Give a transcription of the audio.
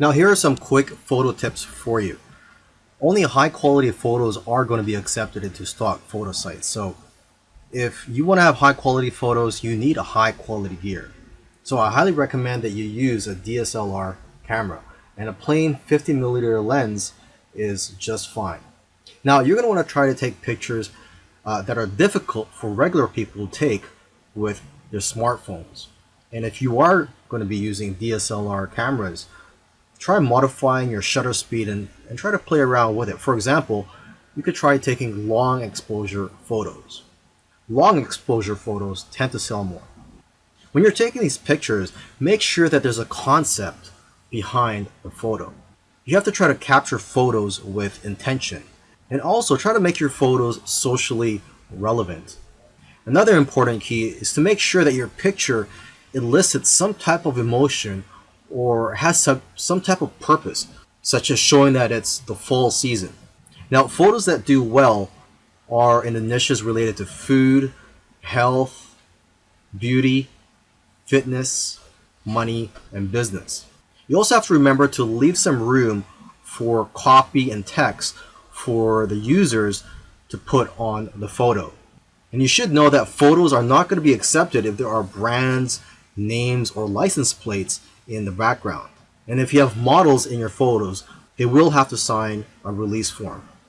Now here are some quick photo tips for you. Only high quality photos are going to be accepted into stock photo sites. So if you want to have high quality photos, you need a high quality gear. So I highly recommend that you use a DSLR camera and a plain 50 millimeter lens is just fine. Now you're going to want to try to take pictures uh, that are difficult for regular people to take with their smartphones. And if you are going to be using DSLR cameras, try modifying your shutter speed and, and try to play around with it. For example, you could try taking long exposure photos. Long exposure photos tend to sell more. When you're taking these pictures, make sure that there's a concept behind the photo. You have to try to capture photos with intention. And also try to make your photos socially relevant. Another important key is to make sure that your picture elicits some type of emotion or has some, some type of purpose, such as showing that it's the fall season. Now, photos that do well are in the niches related to food, health, beauty, fitness, money, and business. You also have to remember to leave some room for copy and text for the users to put on the photo. And you should know that photos are not going to be accepted if there are brands, names, or license plates in the background. And if you have models in your photos, they will have to sign a release form.